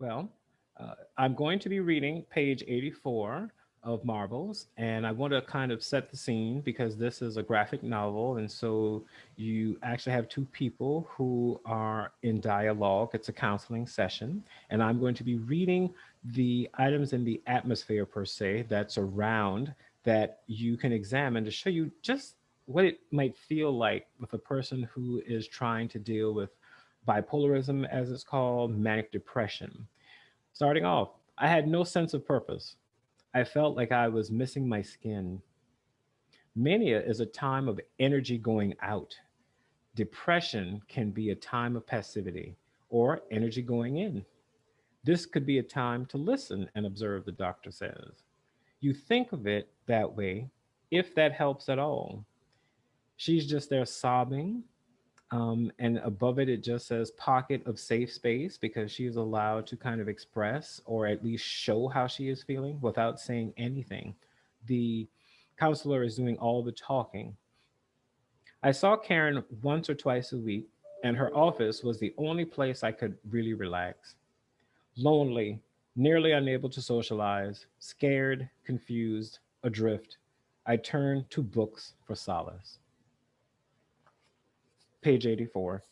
Well, uh, I'm going to be reading page 84 of Marbles, and I want to kind of set the scene because this is a graphic novel, and so you actually have two people who are in dialogue. It's a counseling session, and I'm going to be reading the items in the atmosphere per se that's around that you can examine to show you just what it might feel like with a person who is trying to deal with bipolarism, as it's called, manic depression. Starting off, I had no sense of purpose. I felt like I was missing my skin. Mania is a time of energy going out. Depression can be a time of passivity or energy going in. This could be a time to listen and observe, the doctor says. You think of it that way, if that helps at all. She's just there sobbing, um, and above it, it just says pocket of safe space because she is allowed to kind of express or at least show how she is feeling without saying anything. The counselor is doing all the talking. I saw Karen once or twice a week, and her office was the only place I could really relax. Lonely, nearly unable to socialize, scared, confused, adrift, I turned to books for solace page 84.